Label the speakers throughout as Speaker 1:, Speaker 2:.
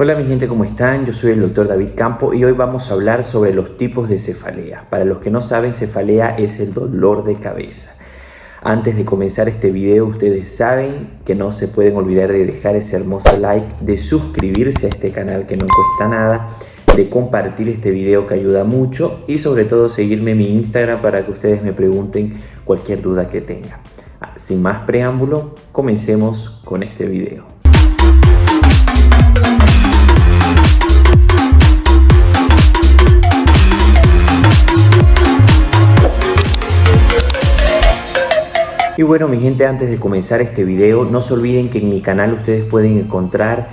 Speaker 1: Hola mi gente, ¿cómo están? Yo soy el doctor David Campo y hoy vamos a hablar sobre los tipos de cefalea. Para los que no saben, cefalea es el dolor de cabeza. Antes de comenzar este video, ustedes saben que no se pueden olvidar de dejar ese hermoso like, de suscribirse a este canal que no cuesta nada, de compartir este video que ayuda mucho y sobre todo seguirme en mi Instagram para que ustedes me pregunten cualquier duda que tengan. Ah, sin más preámbulo, comencemos con este video. Y bueno mi gente antes de comenzar este video no se olviden que en mi canal ustedes pueden encontrar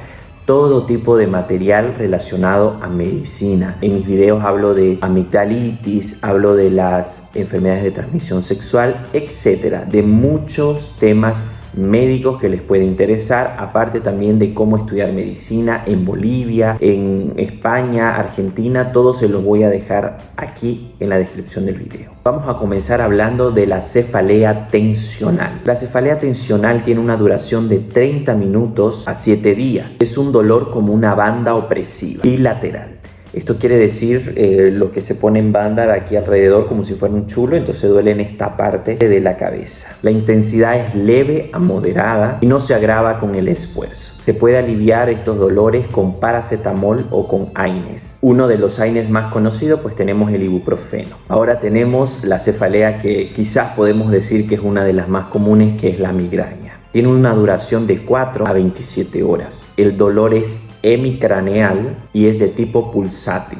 Speaker 1: todo tipo de material relacionado a medicina. En mis videos hablo de amigdalitis, hablo de las enfermedades de transmisión sexual, etcétera, de muchos temas médicos que les puede interesar, aparte también de cómo estudiar medicina en Bolivia, en España, Argentina, todo se los voy a dejar aquí en la descripción del video. Vamos a comenzar hablando de la cefalea tensional. La cefalea tensional tiene una duración de 30 minutos a 7 días. Es un dolor como una banda opresiva bilateral. Esto quiere decir eh, lo que se pone en banda aquí alrededor como si fuera un chulo, entonces duele en esta parte de la cabeza. La intensidad es leve a moderada y no se agrava con el esfuerzo. Se puede aliviar estos dolores con paracetamol o con AINES. Uno de los AINES más conocidos pues tenemos el ibuprofeno. Ahora tenemos la cefalea que quizás podemos decir que es una de las más comunes que es la migraña. Tiene una duración de 4 a 27 horas. El dolor es hemicraneal y es de tipo pulsátil.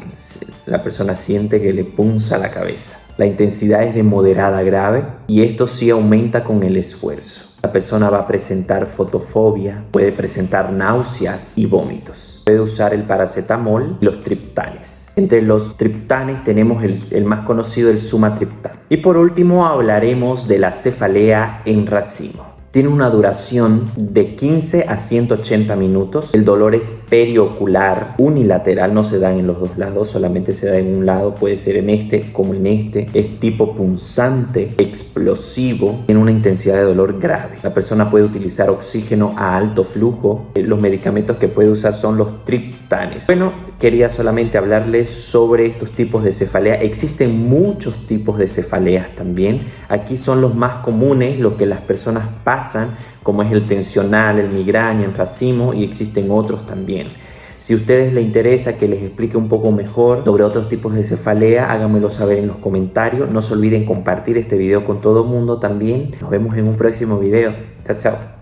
Speaker 1: La persona siente que le punza la cabeza. La intensidad es de moderada a grave y esto sí aumenta con el esfuerzo. La persona va a presentar fotofobia, puede presentar náuseas y vómitos. Puede usar el paracetamol y los triptanes. Entre los triptanes tenemos el, el más conocido, el sumatriptán. Y por último hablaremos de la cefalea en racimo. Tiene una duración de 15 a 180 minutos. El dolor es periocular, unilateral, no se da en los dos lados, solamente se da en un lado, puede ser en este como en este. Es tipo punzante, explosivo, tiene una intensidad de dolor grave. La persona puede utilizar oxígeno a alto flujo. Los medicamentos que puede usar son los triptanes. Bueno, quería solamente hablarles sobre estos tipos de cefalea. Existen muchos tipos de cefaleas también. Aquí son los más comunes, los que las personas pasan, como es el tensional, el migraña, el racimo y existen otros también. Si a ustedes les interesa que les explique un poco mejor sobre otros tipos de cefalea, háganmelo saber en los comentarios. No se olviden compartir este video con todo el mundo también. Nos vemos en un próximo video. Chao, chao.